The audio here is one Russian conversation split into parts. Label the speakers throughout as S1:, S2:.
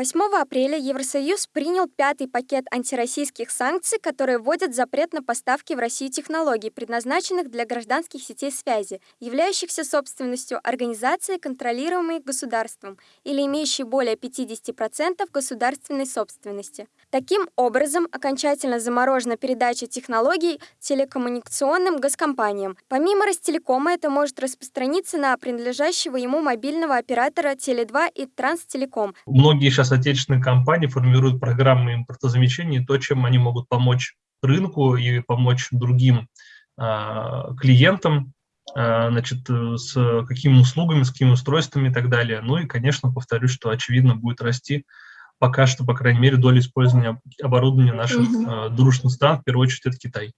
S1: 8 апреля Евросоюз принял пятый пакет антироссийских санкций, которые вводят запрет на поставки в Россию технологий, предназначенных для гражданских сетей связи, являющихся собственностью организации, контролируемой государством или имеющей более 50% государственной собственности. Таким образом, окончательно заморожена передача технологий телекоммуникационным госкомпаниям. Помимо Ростелекома, это может распространиться на принадлежащего ему мобильного оператора Теле2 и Транстелеком.
S2: Многие сейчас отечественные компании формируют программы импортозамещения, то, чем они могут помочь рынку и помочь другим э, клиентам, э, значит, с какими услугами, с какими устройствами и так далее. Ну и, конечно, повторюсь, что очевидно будет расти пока что, по крайней мере, доля использования оборудования наших э, дружных стран, в первую очередь, это Китай.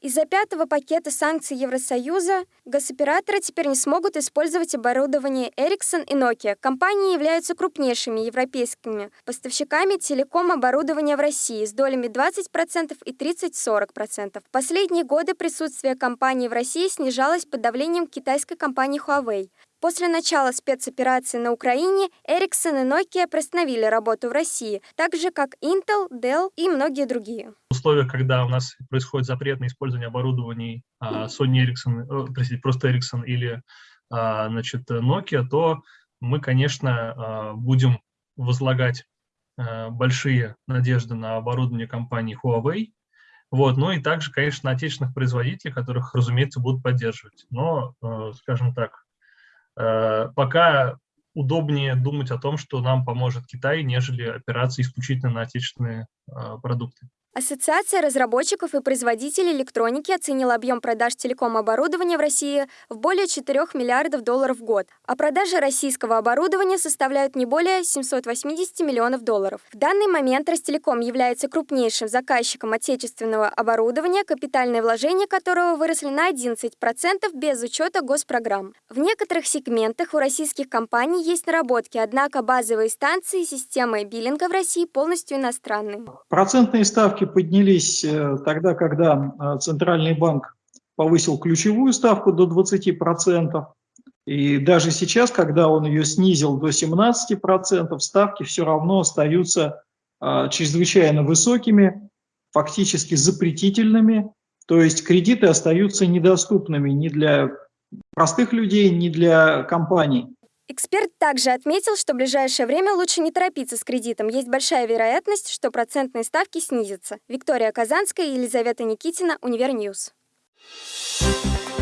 S1: Из-за пятого пакета санкций Евросоюза госоператоры теперь не смогут использовать оборудование Ericsson и Nokia. Компании являются крупнейшими европейскими поставщиками телеком-оборудования в России с долями 20% и 30-40%. В последние годы присутствие компании в России снижалось под давлением китайской компании Huawei. После начала спецоперации на Украине Ericsson и Nokia приостановили работу в России, так же как Intel, Dell и многие другие.
S2: В условиях, когда у нас происходит запрет на использование оборудований а, Sony Ericsson, э, простите, просто Ericsson или а, значит, Nokia, то мы, конечно, а, будем возлагать большие надежды на оборудование компании Huawei, вот, ну и также, конечно, отечественных производителей, которых, разумеется, будут поддерживать. Но, э, скажем так, пока удобнее думать о том, что нам поможет Китай, нежели опираться исключительно на отечественные э, продукты.
S1: Ассоциация разработчиков и производителей электроники оценила объем продаж телеком-оборудования в России в более 4 миллиардов долларов в год, а продажи российского оборудования составляют не более 780 миллионов долларов. В данный момент Ростелеком является крупнейшим заказчиком отечественного оборудования, капитальные вложения которого выросли на 11% без учета госпрограмм. В некоторых сегментах у российских компаний есть наработки, однако базовые станции системы биллинга в России полностью иностранные.
S3: Процентные ставки ставки поднялись э, тогда, когда э, Центральный банк повысил ключевую ставку до 20%. И даже сейчас, когда он ее снизил до 17%, ставки все равно остаются э, чрезвычайно высокими, фактически запретительными. То есть кредиты остаются недоступными ни для простых людей, ни для компаний.
S1: Эксперт также отметил, что в ближайшее время лучше не торопиться с кредитом. Есть большая вероятность, что процентные ставки снизятся. Виктория Казанская и Елизавета Никитина, Универ News. Thank